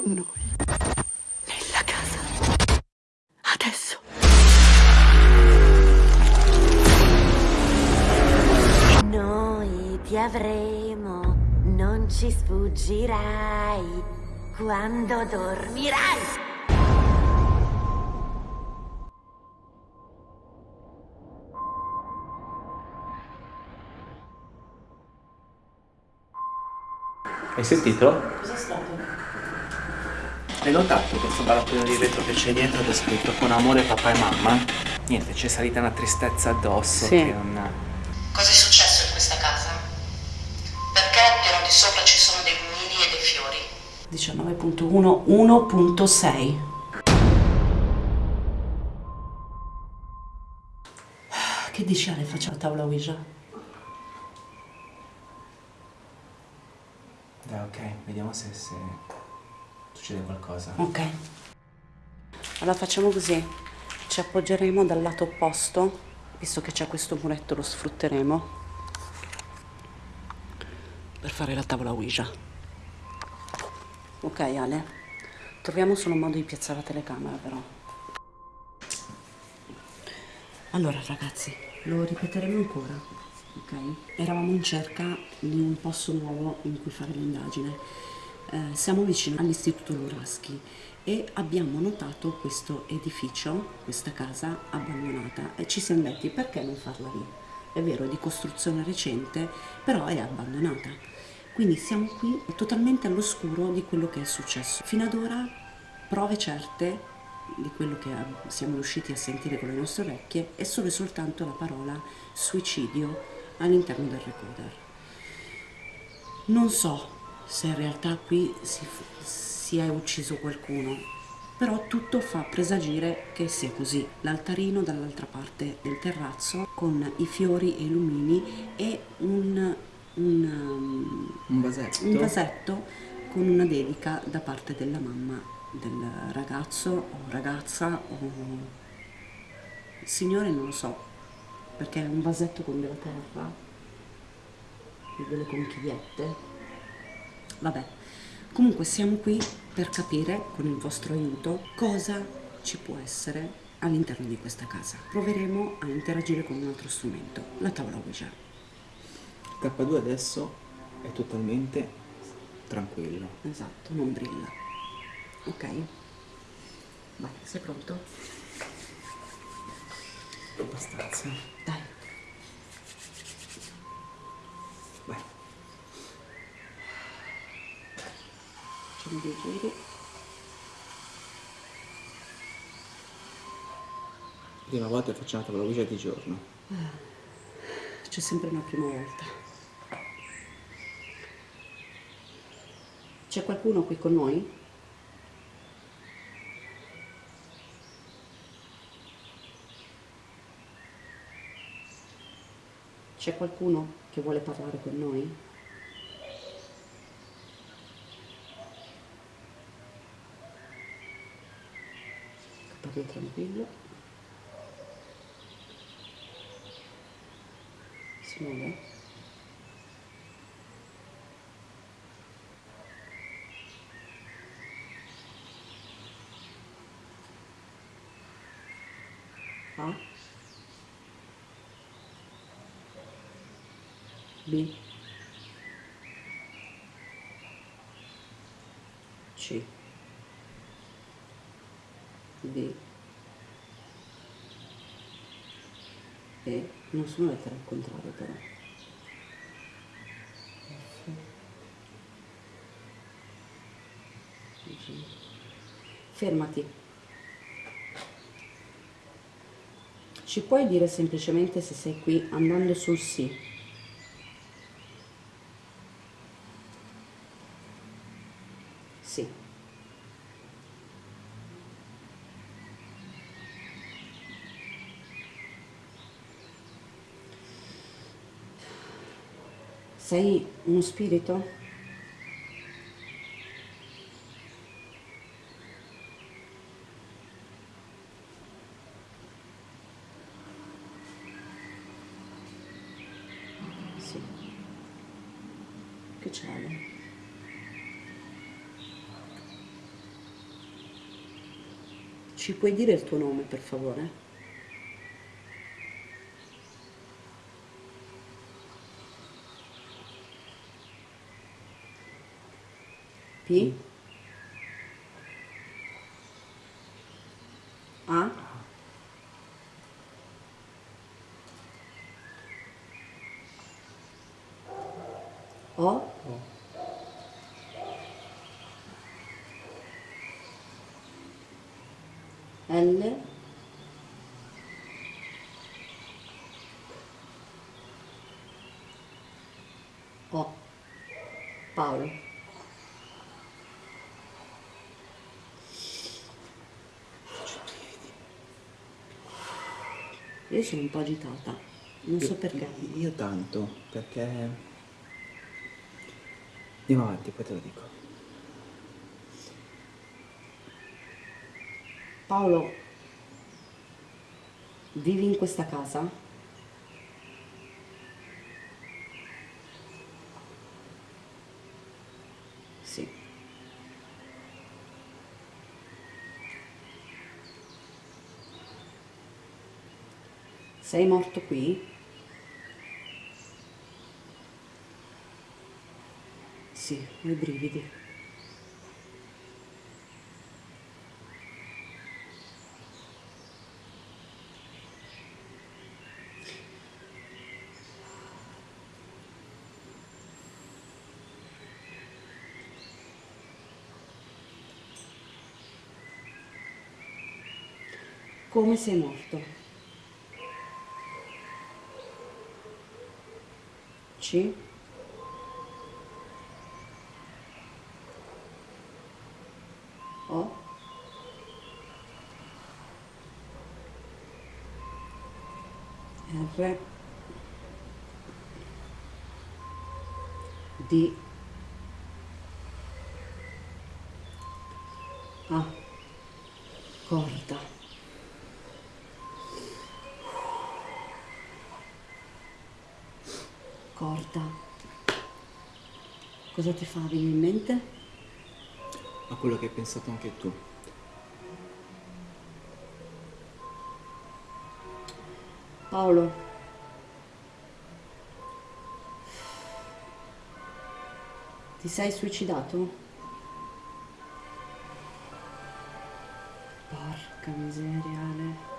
con noi. Nella casa. Adesso. Noi ti avremo, non ci sfuggirai quando dormirai. Hai sentito? Cos'è stato? Hai notato questo barattolo di vetro che c'è dietro che è scritto con amore papà e mamma? Niente, c'è salita una tristezza addosso Sì. che non... Cosa è successo in questa casa? Perché al piano di sopra ci sono dei mulini e dei fiori? 19.1 1.6 Che dici Ale, faccio la tavola Ouija? Dai, ok, vediamo se, se succede qualcosa. Ok. Allora facciamo così. Ci appoggeremo dal lato opposto, visto che c'è questo muretto lo sfrutteremo per fare la tavola Ouija. Ok Ale, troviamo solo un modo di piazzare la telecamera però. Allora ragazzi, lo ripeteremo ancora, ok? Eravamo in cerca di un posto nuovo in cui fare l'indagine. Eh, siamo vicino all'Istituto Luraschi e abbiamo notato questo edificio, questa casa abbandonata e ci siamo detti perché non farla lì? È vero, è di costruzione recente, però è abbandonata. Quindi siamo qui totalmente all'oscuro di quello che è successo. Fino ad ora prove certe di quello che siamo riusciti a sentire con le nostre orecchie è solo e soltanto la parola suicidio all'interno del recorder. Non so se in realtà qui si, si è ucciso qualcuno, però tutto fa presagire che sia così. L'altarino dall'altra parte del terrazzo con i fiori e i lumini e un, un, um, Un vasetto? un vasetto con una dedica da parte della mamma del ragazzo o ragazza o signore non lo so perché è un vasetto con della terra e delle conchigliette vabbè. Comunque siamo qui per capire con il vostro aiuto cosa ci può essere all'interno di questa casa. Proveremo a interagire con un altro strumento la tavola Ouija. K2 adesso è totalmente tranquillo. esatto non brilla. Ok. Vai. Sei pronto? Abbastanza. dai due giri Prima volta facciamo la tavola Ouija di giorno. c'è sempre una prima volta c'è qualcuno qui con noi? c'è qualcuno che vuole parlare con noi? Parli tranquillo. Si muove A? B? C D E non sono lettere al contrario però. Fermati. Ci puoi dire semplicemente se sei qui andando sul sì? Sì sei uno spirito? Sì. Che c'è? Ci puoi dire il tuo nome, per favore? P? A? O? L? O? Paolo? Io sono un po' agitata, non so perché. Io tanto, perché... Andiamo avanti, poi te lo dico. Paolo, vivi in questa casa? Sì. Sei morto qui? Sì, ho i brividi. Come sei morto? C? O? R? D? A? Corda. Corda. Cosa ti fa venire in mente? Ma quello che hai pensato anche tu. Paolo. Ti sei suicidato? Porca miseria, Ale.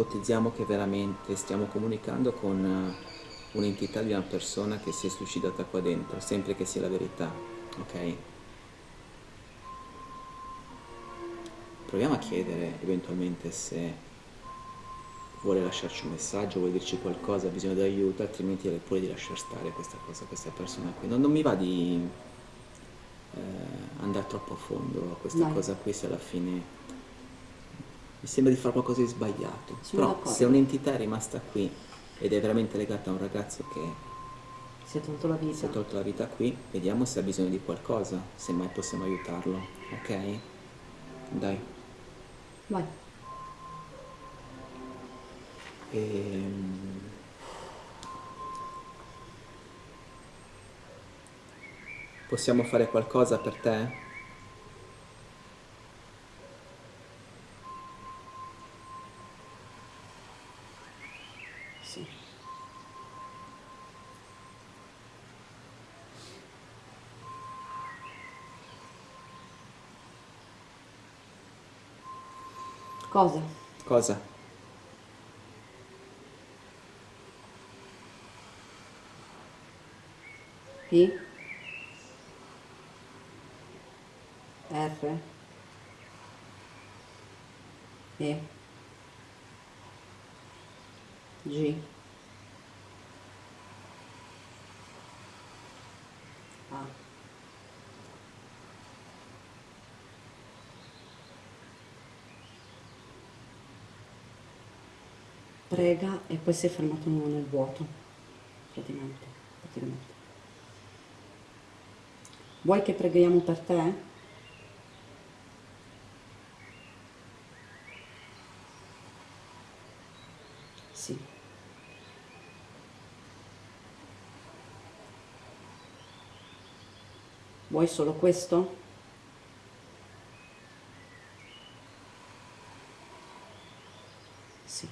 Ipotizziamo che veramente stiamo comunicando con eh, un'entità di una persona che si è suicidata qua dentro, sempre che sia la verità, ok? Proviamo a chiedere eventualmente se vuole lasciarci un messaggio, vuole dirci qualcosa, ha bisogno di aiuto, altrimenti direi pure di lasciar stare questa cosa, questa persona qui. Non, non mi va di eh, andare troppo a fondo a questa Vai. cosa qui se alla fine mi sembra di fare qualcosa di sbagliato. Sono Però se un'entità è rimasta qui ed è veramente legata a un ragazzo che Si è tolto la vita. si è tolto la vita qui, vediamo se ha bisogno di qualcosa, se mai possiamo aiutarlo, ok? Dai. Vai. Ehm, Possiamo fare qualcosa per te? Sì. Cosa? Cosa? P? R? E? G? A? Prega e poi si è fermato nel vuoto, praticamente. praticamente. Vuoi che preghiamo per te? Sì. Vuoi solo questo? Sì.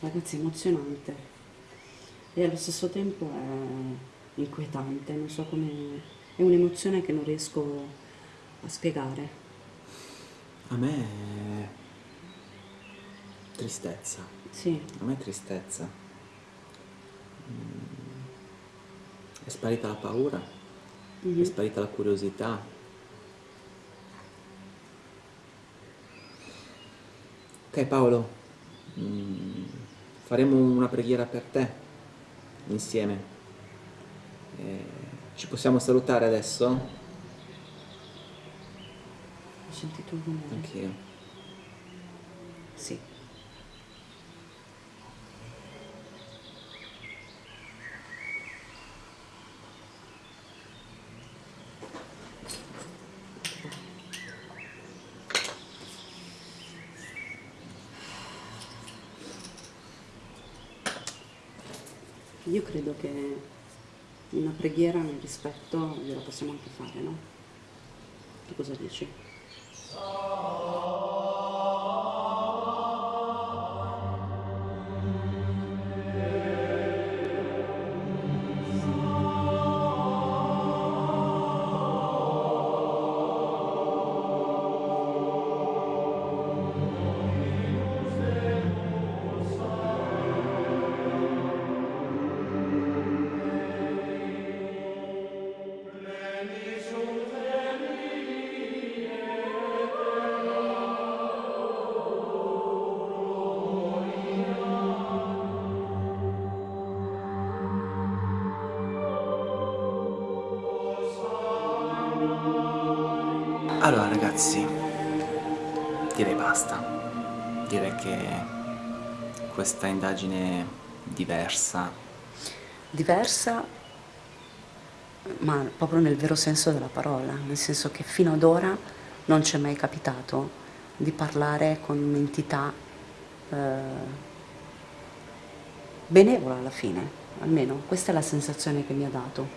Ragazzi, emozionante e allo stesso tempo è inquietante, non so come... è un'emozione che non riesco a spiegare. A me tristezza. Sì, A me è tristezza. Mm. È sparita la paura, è sparita la curiosità. Ok Paolo, mm, faremo una preghiera per te insieme. Eh, ci possiamo salutare adesso? ho sentito un rumore. Anch'io. Sì. Io credo che una preghiera nel rispetto gliela possiamo anche fare, no? Tu cosa dici? Allora ragazzi, direi basta. Direi che questa indagine diversa, diversa, ma proprio nel vero senso della parola, nel senso che fino ad ora non ci è mai capitato di parlare con un'entità eh, benevola alla fine, almeno questa è la sensazione che mi ha dato.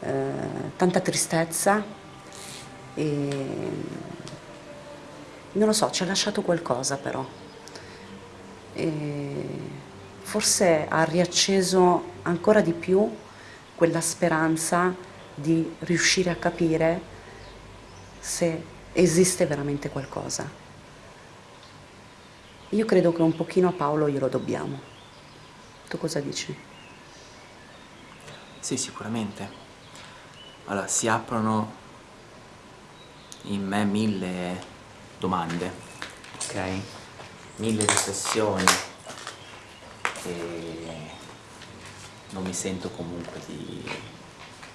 Eh, tanta tristezza e non lo so, ci ha lasciato qualcosa però. E forse ha riacceso ancora di più quella speranza di riuscire a capire se esiste veramente qualcosa. Io credo che un pochino a Paolo glielo dobbiamo. Tu cosa dici? sì sicuramente. Allora, si aprono in me mille domande, ok? Mille riflessioni e non mi sento comunque di,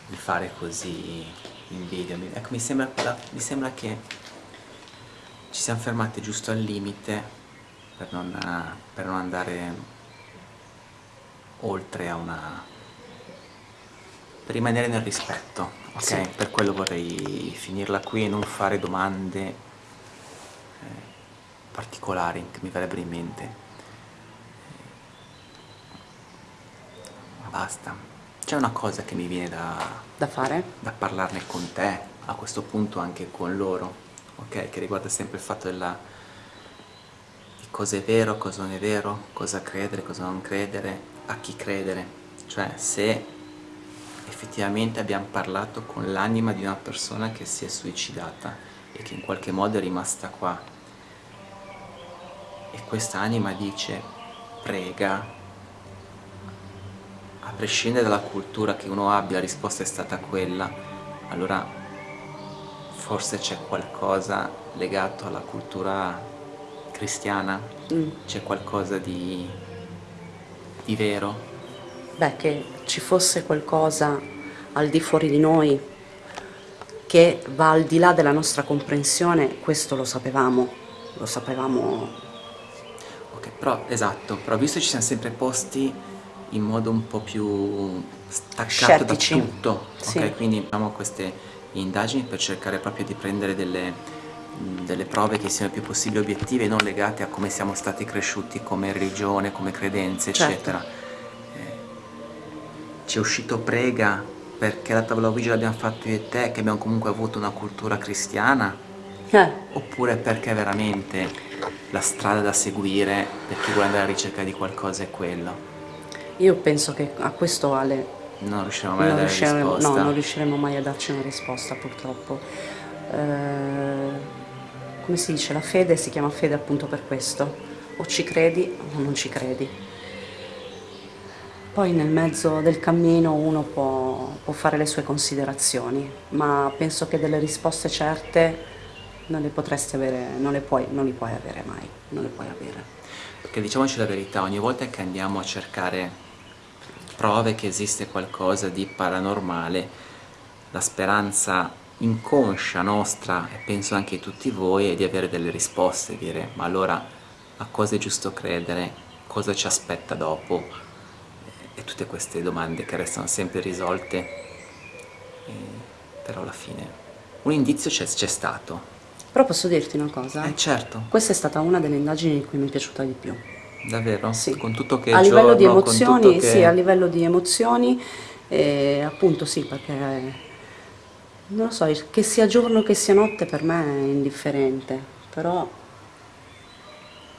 di fare così in video. Ecco, mi sembra, mi sembra che ci siamo fermati giusto al limite per non, per non andare oltre a una... per rimanere nel rispetto, ok? Sì. Per quello vorrei finirla qui e non fare domande eh, particolari che mi verrebbero in mente. Ma basta. C'è una cosa che mi viene da, Da fare? da parlarne con te, a questo punto anche con loro, ok? Che riguarda sempre il fatto della, di cosa è vero, cosa non è vero, cosa credere, cosa non credere, a chi credere. Cioè, se effettivamente abbiamo parlato con l'anima di una persona che si è suicidata e che in qualche modo è rimasta qua. E questa anima dice, prega, a prescindere dalla cultura che uno abbia, la risposta è stata quella, allora forse c'è qualcosa legato alla cultura cristiana, Mm. c'è qualcosa di, di vero. Beh, che ci fosse qualcosa al di fuori di noi che va al di là della nostra comprensione, questo lo sapevamo, lo sapevamo, Ok, però esatto, però visto che ci siamo sempre posti in modo un po' più staccato Scettici. da tutto, ok? Sì. Quindi abbiamo queste indagini per cercare proprio di prendere delle, delle prove che siano il più possibile obiettive e non legate a come siamo stati cresciuti come religione, come credenze, Certo. eccetera. Ci è uscito prega perché la tavola Ouija l'abbiamo fatto io e te, che abbiamo comunque avuto una cultura cristiana, Eh, oppure perché veramente la strada da seguire per chi vuole andare alla ricerca di qualcosa è quello? io penso che a questo Ale Non riusciremo mai a non dare riusciremo, risposta. no, non riusciremo mai a darci una risposta purtroppo. Eh, come si dice, la fede si chiama fede appunto per questo, o ci credi o non ci credi. Poi nel mezzo del cammino uno può, può fare le sue considerazioni, ma penso che delle risposte certe non le potresti avere, non le puoi, non li puoi avere mai, non le puoi avere. Perché diciamoci la verità, ogni volta che andiamo a cercare prove che esiste qualcosa di paranormale, la speranza inconscia nostra, e penso anche di tutti voi, è di avere delle risposte, dire ma allora a cosa è giusto credere, cosa ci aspetta dopo, e tutte queste domande che restano sempre risolte, e- però alla fine un indizio c'è stato. Però posso dirti una cosa? Eh certo, Questa è stata una delle indagini in cui mi è piaciuta di più. davvero, Sì. con tutto che a livello di giorno, emozioni, che- sì, a livello di emozioni, eh, appunto sì, perché non lo so, che sia giorno che sia notte per me è indifferente, però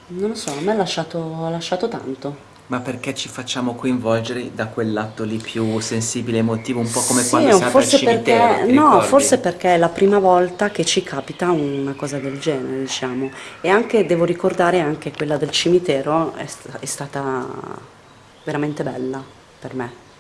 non lo so, a me ha lasciato, ha lasciato tanto. Ma perché ci facciamo coinvolgere da quel lato lì più sensibile, emotivo, un po' come Sì, quando siamo al forse cimitero, perché, no, ricordi? forse perché è la prima volta che ci capita una cosa del genere, diciamo. E anche, devo ricordare, anche quella del cimitero è, sta- è stata veramente bella per me.